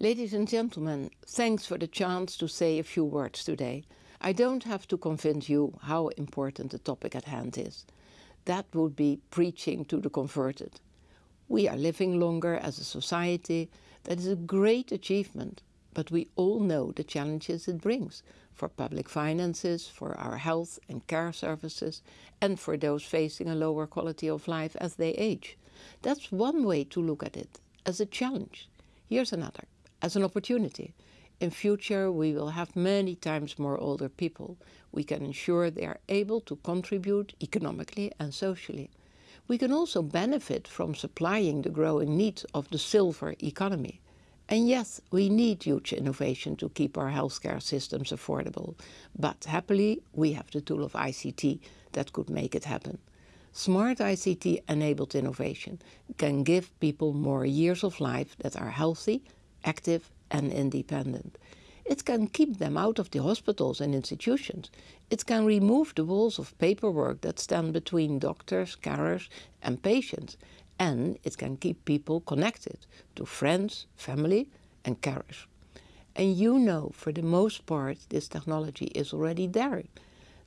Ladies and gentlemen, thanks for the chance to say a few words today. I don't have to convince you how important the topic at hand is. That would be preaching to the converted. We are living longer as a society. That is a great achievement, but we all know the challenges it brings for public finances, for our health and care services, and for those facing a lower quality of life as they age. That's one way to look at it, as a challenge. Here's another, as an opportunity. In future, we will have many times more older people. We can ensure they are able to contribute economically and socially. We can also benefit from supplying the growing needs of the silver economy. And yes, we need huge innovation to keep our healthcare systems affordable. But happily, we have the tool of ICT that could make it happen. Smart ICT-enabled innovation can give people more years of life that are healthy, active and independent. It can keep them out of the hospitals and institutions. It can remove the walls of paperwork that stand between doctors, carers and patients. And it can keep people connected to friends, family and carers. And you know, for the most part, this technology is already there.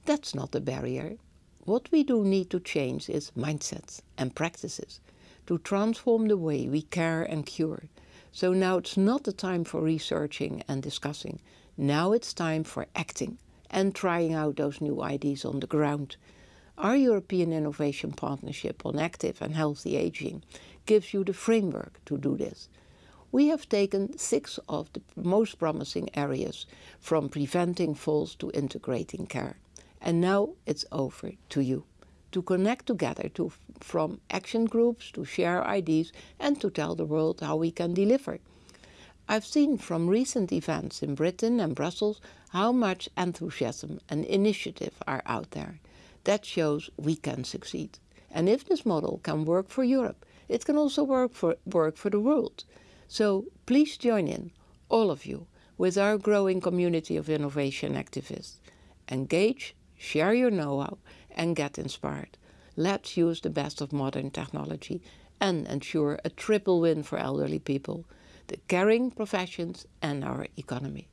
That's not a barrier. What we do need to change is mindsets and practices to transform the way we care and cure so now it's not the time for researching and discussing. Now it's time for acting and trying out those new ideas on the ground. Our European Innovation Partnership on Active and Healthy Aging gives you the framework to do this. We have taken six of the most promising areas, from preventing falls to integrating care. And now it's over to you to connect together, to, from action groups, to share ideas and to tell the world how we can deliver. I've seen from recent events in Britain and Brussels how much enthusiasm and initiative are out there. That shows we can succeed. And if this model can work for Europe, it can also work for, work for the world. So please join in, all of you, with our growing community of innovation activists. Engage, share your know-how and get inspired. Let's use the best of modern technology and ensure a triple win for elderly people, the caring professions and our economy.